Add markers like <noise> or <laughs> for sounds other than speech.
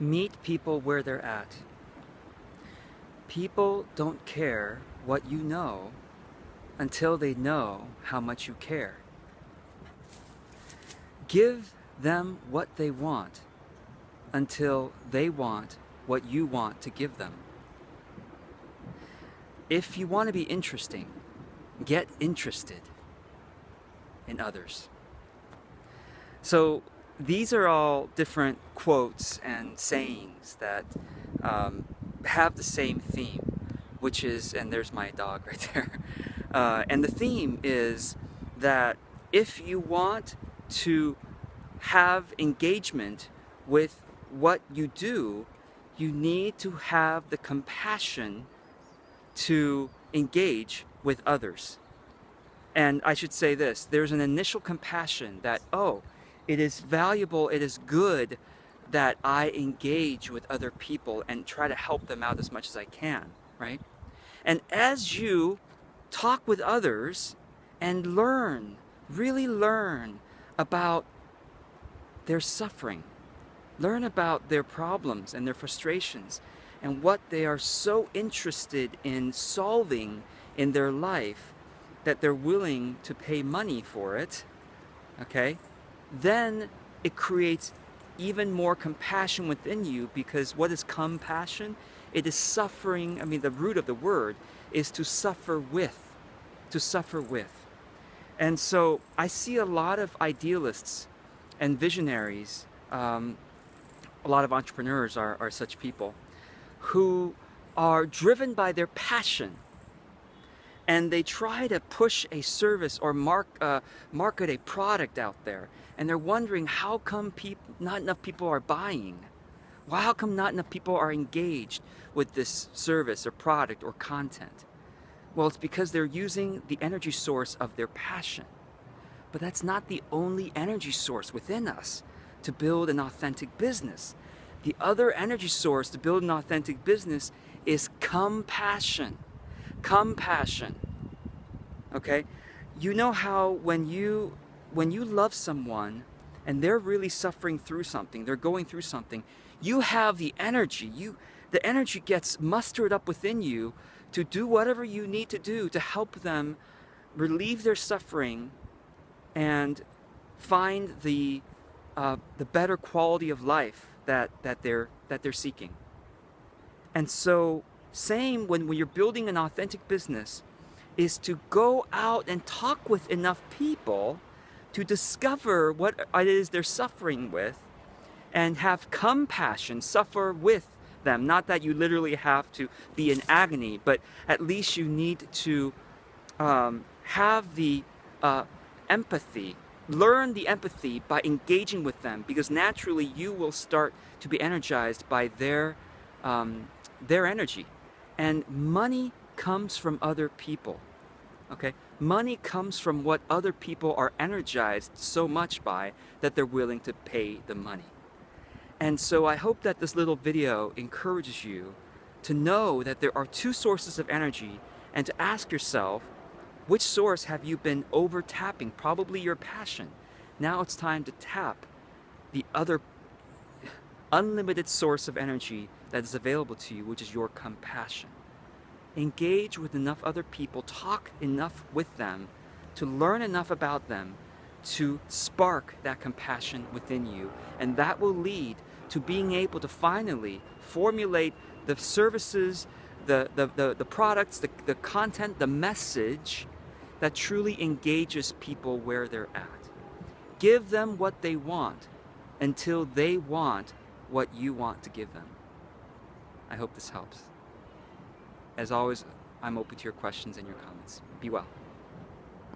Meet people where they're at. People don't care what you know until they know how much you care. Give them what they want until they want what you want to give them. If you want to be interesting, get interested in others. So these are all different quotes and sayings that um, have the same theme, which is, and there's my dog <laughs> right there, uh, and the theme is that if you want to have engagement with what you do, you need to have the compassion to engage with others. And I should say this, there's an initial compassion that, oh, it is valuable, it is good that I engage with other people and try to help them out as much as I can, right? And as you talk with others and learn, really learn about their suffering, learn about their problems and their frustrations and what they are so interested in solving in their life that they're willing to pay money for it, okay? Then it creates even more compassion within you because what is compassion? It is suffering, I mean the root of the word is to suffer with, to suffer with. And so I see a lot of idealists and visionaries, um, a lot of entrepreneurs are, are such people, who are driven by their passion and they try to push a service or mark, uh, market a product out there and they're wondering how come not enough people are buying? Well, how come not enough people are engaged with this service or product or content? Well it's because they're using the energy source of their passion. But that's not the only energy source within us to build an authentic business. The other energy source to build an authentic business is compassion compassion. Okay? You know how when you when you love someone and they're really suffering through something they're going through something you have the energy. You the energy gets mustered up within you to do whatever you need to do to help them relieve their suffering and find the uh, the better quality of life that that they're that they're seeking. And so same when, when you're building an authentic business is to go out and talk with enough people to discover what it is they're suffering with and have compassion, suffer with them. Not that you literally have to be in agony, but at least you need to um, have the uh, empathy, learn the empathy by engaging with them because naturally you will start to be energized by their, um, their energy. And money comes from other people. Okay? Money comes from what other people are energized so much by that they're willing to pay the money. And so I hope that this little video encourages you to know that there are two sources of energy and to ask yourself, which source have you been over tapping? Probably your passion. Now it's time to tap the other unlimited source of energy that is available to you, which is your compassion engage with enough other people, talk enough with them, to learn enough about them, to spark that compassion within you. And that will lead to being able to finally formulate the services, the, the, the, the products, the, the content, the message that truly engages people where they're at. Give them what they want until they want what you want to give them. I hope this helps. As always, I'm open to your questions and your comments. Be well.